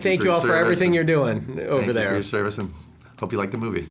Thank you, you all for everything you're doing over Thank you for your service and hope you like the movie.